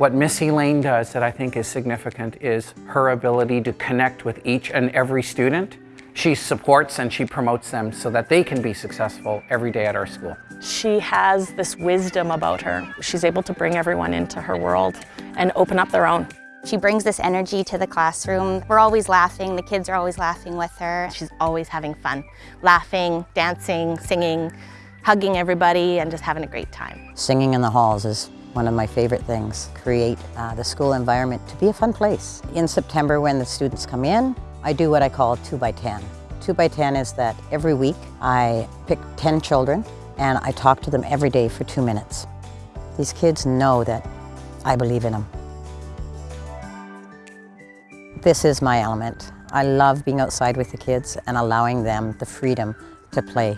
What Missy Lane does that I think is significant is her ability to connect with each and every student. She supports and she promotes them so that they can be successful every day at our school. She has this wisdom about her. She's able to bring everyone into her world and open up their own. She brings this energy to the classroom. We're always laughing, the kids are always laughing with her. She's always having fun, laughing, dancing, singing, hugging everybody and just having a great time. Singing in the halls is one of my favorite things. Create uh, the school environment to be a fun place. In September when the students come in, I do what I call 2 by 10 2 by 10 is that every week I pick 10 children and I talk to them every day for two minutes. These kids know that I believe in them. This is my element. I love being outside with the kids and allowing them the freedom to play.